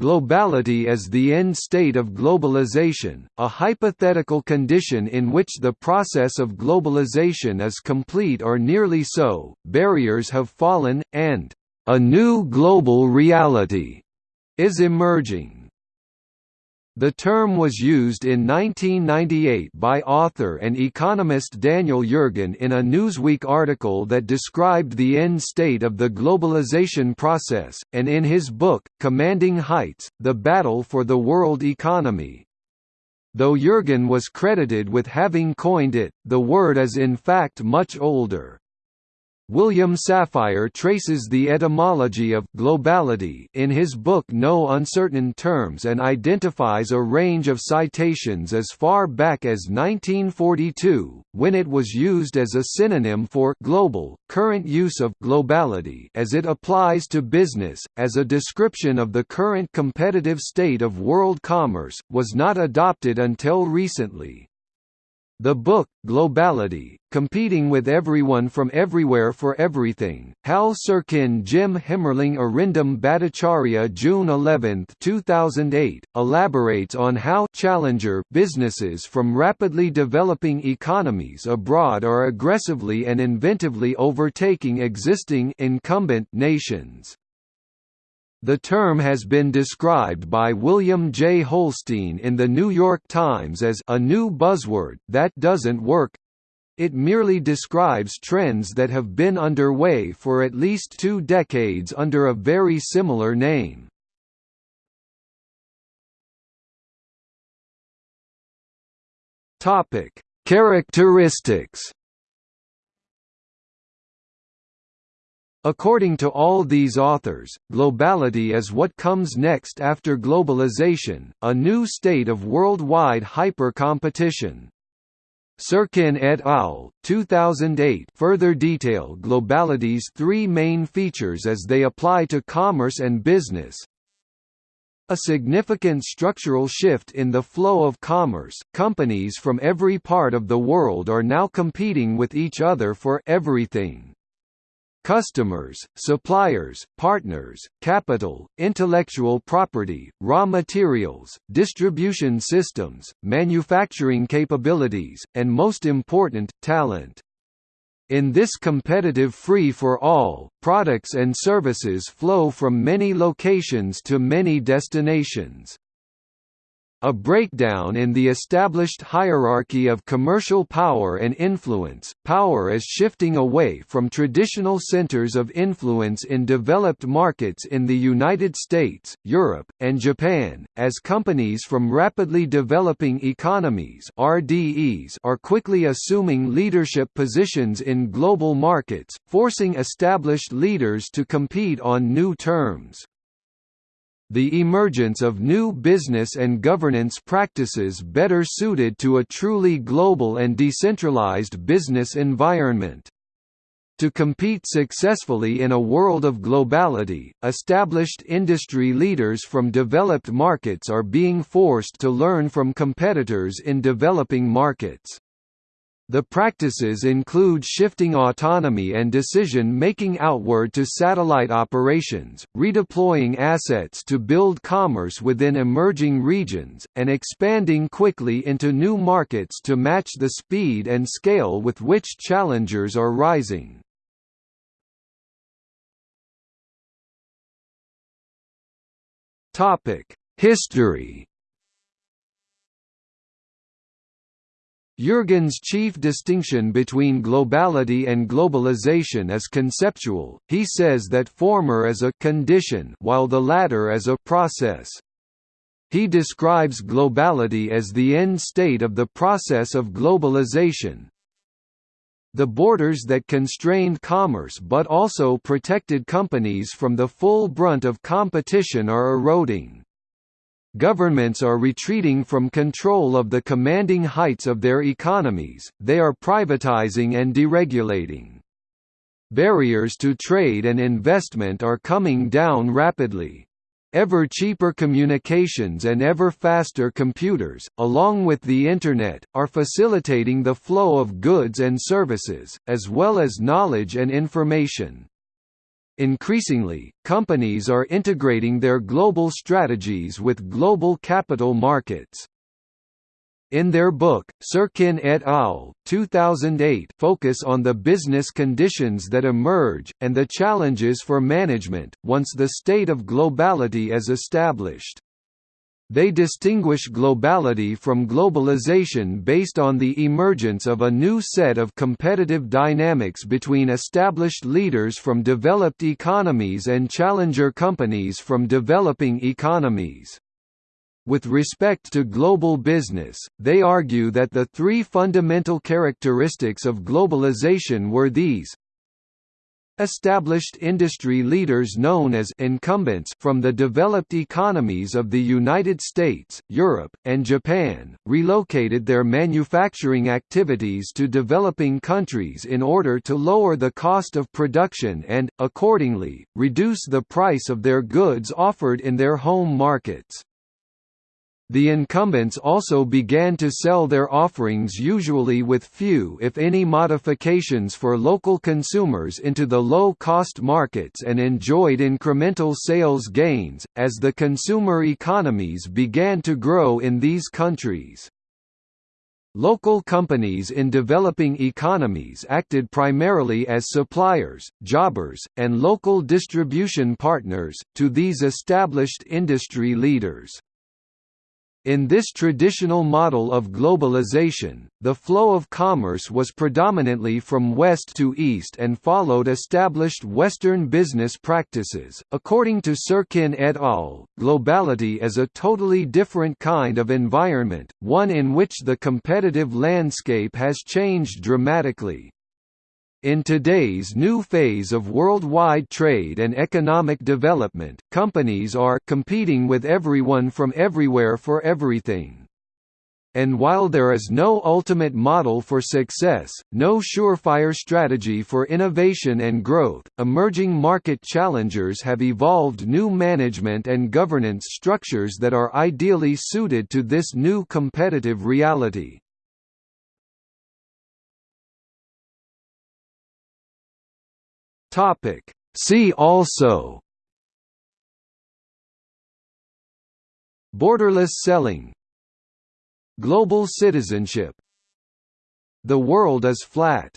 Globality as the end state of globalization, a hypothetical condition in which the process of globalization is complete or nearly so, barriers have fallen, and a new global reality is emerging. The term was used in 1998 by author and economist Daniel Yergin in a Newsweek article that described the end state of the globalization process, and in his book, Commanding Heights, The Battle for the World Economy. Though Yergin was credited with having coined it, the word is in fact much older. William Safire traces the etymology of globality in his book No Uncertain Terms and identifies a range of citations as far back as 1942, when it was used as a synonym for global. Current use of globality as it applies to business, as a description of the current competitive state of world commerce, was not adopted until recently. The book, Globality, Competing with Everyone from Everywhere for Everything, Hal Sirkin Jim Hemmerling Arindam Bhattacharya June 11, 2008, elaborates on how challenger businesses from rapidly developing economies abroad are aggressively and inventively overtaking existing incumbent nations. The term has been described by William J. Holstein in The New York Times as a new buzzword that doesn't work. It merely describes trends that have been underway for at least two decades under a very similar name. Characteristics According to all these authors, globality is what comes next after globalization, a new state of worldwide hyper-competition. Sirkin et al. 2008 further detail globality's three main features as they apply to commerce and business. A significant structural shift in the flow of commerce, companies from every part of the world are now competing with each other for everything. Customers, suppliers, partners, capital, intellectual property, raw materials, distribution systems, manufacturing capabilities, and most important, talent. In this competitive free-for-all, products and services flow from many locations to many destinations. A breakdown in the established hierarchy of commercial power and influence power is shifting away from traditional centers of influence in developed markets in the United States, Europe, and Japan, as companies from rapidly developing economies RDEs are quickly assuming leadership positions in global markets, forcing established leaders to compete on new terms. The emergence of new business and governance practices better suited to a truly global and decentralized business environment. To compete successfully in a world of globality, established industry leaders from developed markets are being forced to learn from competitors in developing markets. The practices include shifting autonomy and decision-making outward to satellite operations, redeploying assets to build commerce within emerging regions, and expanding quickly into new markets to match the speed and scale with which challengers are rising. History Yergin's chief distinction between globality and globalization is conceptual, he says that former is a «condition» while the latter is a «process». He describes globality as the end state of the process of globalization. The borders that constrained commerce but also protected companies from the full brunt of competition are eroding. Governments are retreating from control of the commanding heights of their economies, they are privatizing and deregulating. Barriers to trade and investment are coming down rapidly. Ever cheaper communications and ever faster computers, along with the Internet, are facilitating the flow of goods and services, as well as knowledge and information. Increasingly, companies are integrating their global strategies with global capital markets. In their book, Sirkin et al. 2008 focus on the business conditions that emerge, and the challenges for management, once the state of globality is established. They distinguish globality from globalization based on the emergence of a new set of competitive dynamics between established leaders from developed economies and challenger companies from developing economies. With respect to global business, they argue that the three fundamental characteristics of globalization were these Established industry leaders known as incumbents from the developed economies of the United States, Europe, and Japan, relocated their manufacturing activities to developing countries in order to lower the cost of production and, accordingly, reduce the price of their goods offered in their home markets. The incumbents also began to sell their offerings usually with few if any modifications for local consumers into the low-cost markets and enjoyed incremental sales gains, as the consumer economies began to grow in these countries. Local companies in developing economies acted primarily as suppliers, jobbers, and local distribution partners, to these established industry leaders. In this traditional model of globalization, the flow of commerce was predominantly from west to east and followed established Western business practices. According to Sirkin et al., globality is a totally different kind of environment, one in which the competitive landscape has changed dramatically. In today's new phase of worldwide trade and economic development, companies are competing with everyone from everywhere for everything. And while there is no ultimate model for success, no surefire strategy for innovation and growth, emerging market challengers have evolved new management and governance structures that are ideally suited to this new competitive reality. Topic. See also. Borderless selling. Global citizenship. The world is flat